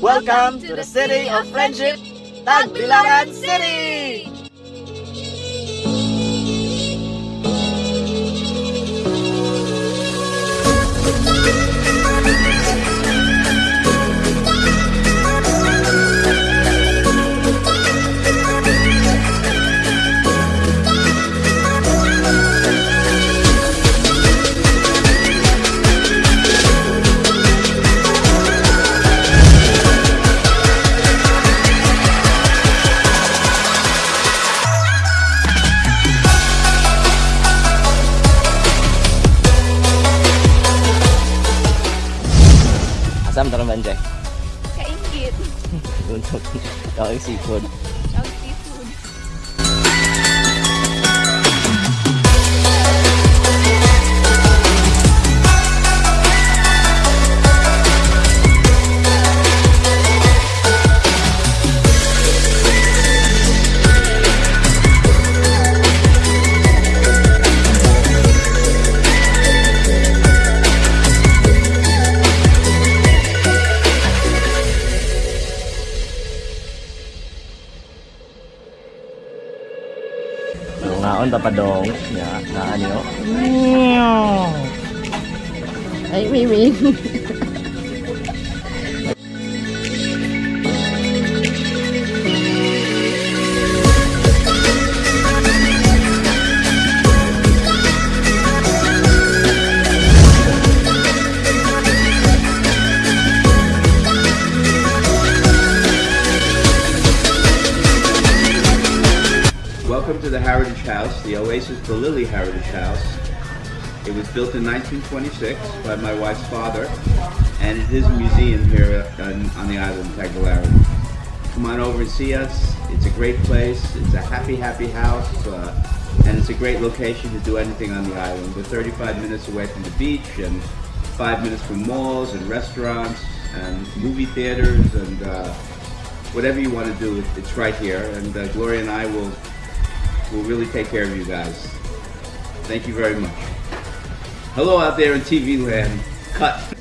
Welcome to the city of friendship, Tagbilaran City! เราอีกสี่คน เราอีกสี่ mantap pa dong. Ya, naan yun. Ay, wee, wee. Heritage House, the Oasis for Lily Heritage House. It was built in 1926 by my wife's father, and it is a museum here on, the island of Tagbilaran. Come on over and see us. It's a great place. It's a happy, happy house, uh, and it's a great location to do anything on the island. We're 35 minutes away from the beach, and five minutes from malls and restaurants and movie theaters and uh, whatever you want to do, it's right here. And uh, Gloria and I will will really take care of you guys. Thank you very much. Hello out there in TV land. Cut.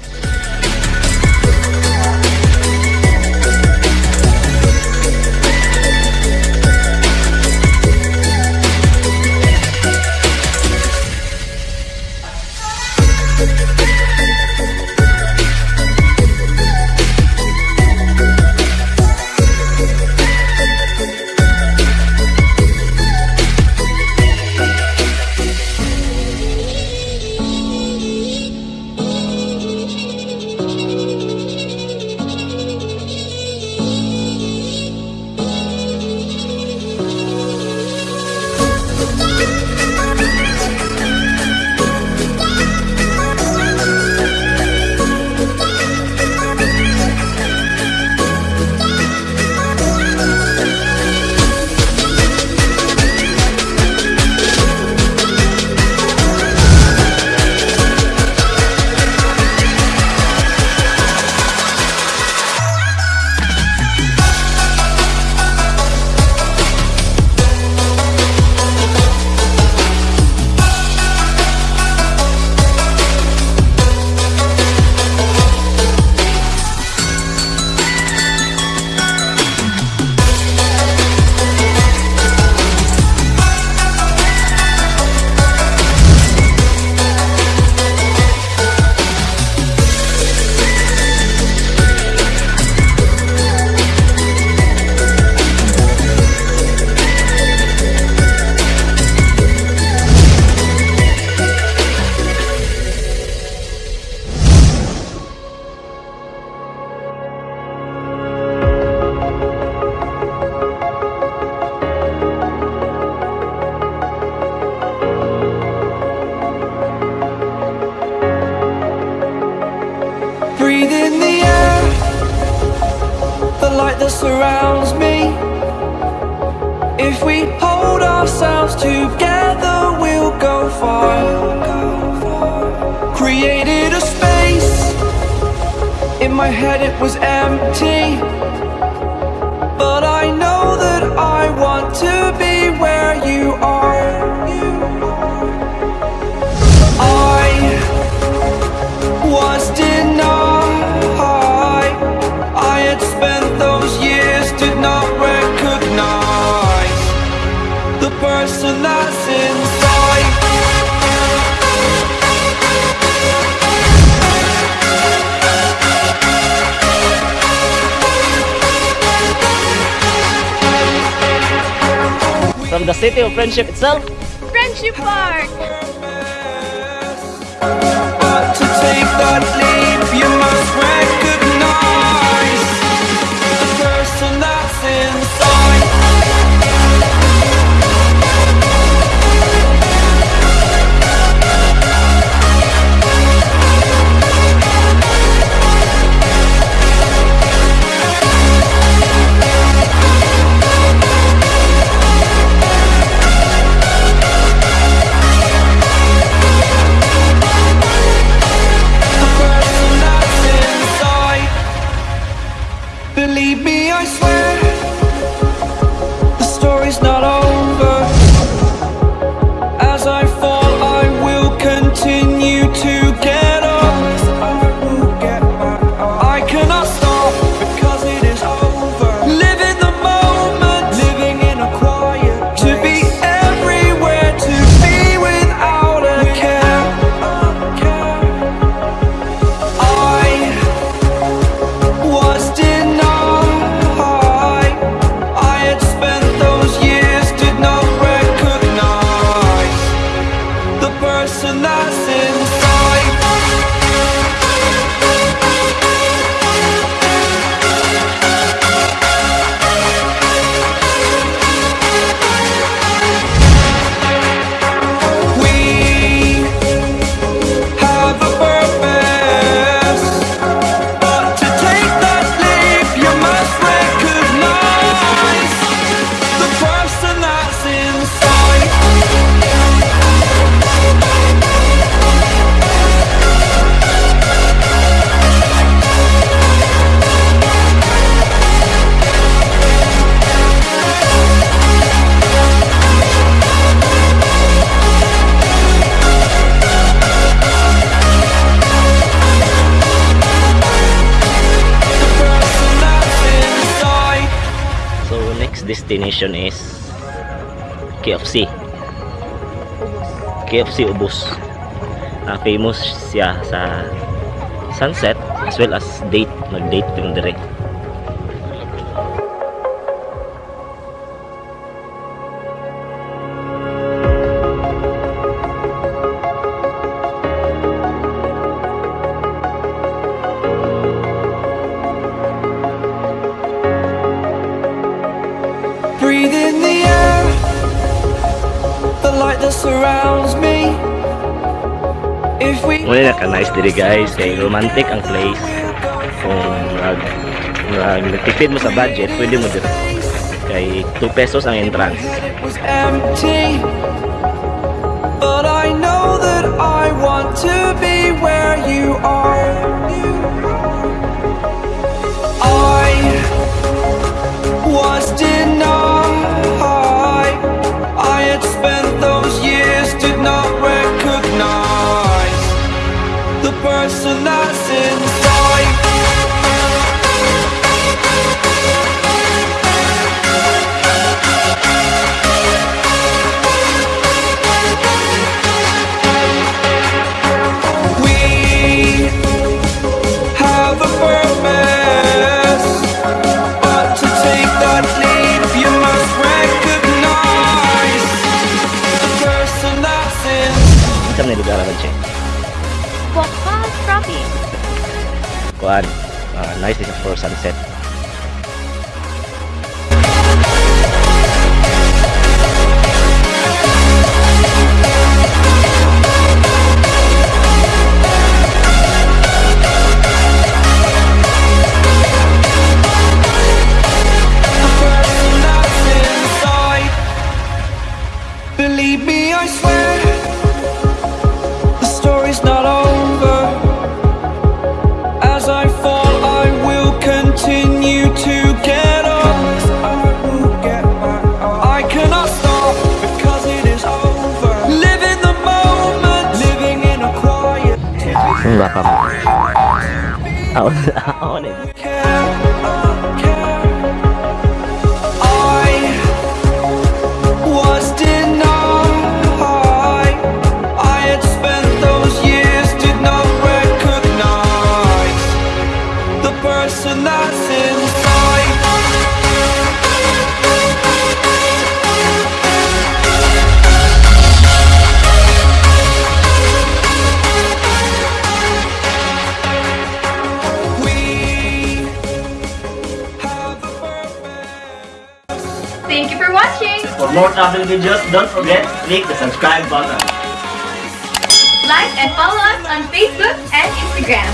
surrounds me. If we hold ourselves together We'll go far. Created a space. In my head it was empty. But I know that I want to be where you are. person that's inside. From the city of friendship itself, Friendship Park! destination is KFC KFC Ubus. Uh, famous siya sa sunset as well as date. Mag date yung direct. naka-nice diri guys. Kay romantic ang place kung oh, murag murag tipid mo sa budget pwede mo dito kay 2 pesos ang entrance But I know that I want to be where you are. I was denied but uh, nice for sunset. Bapak. I want it. More travel videos, don't forget, click the subscribe button. Like and follow us on Facebook and Instagram.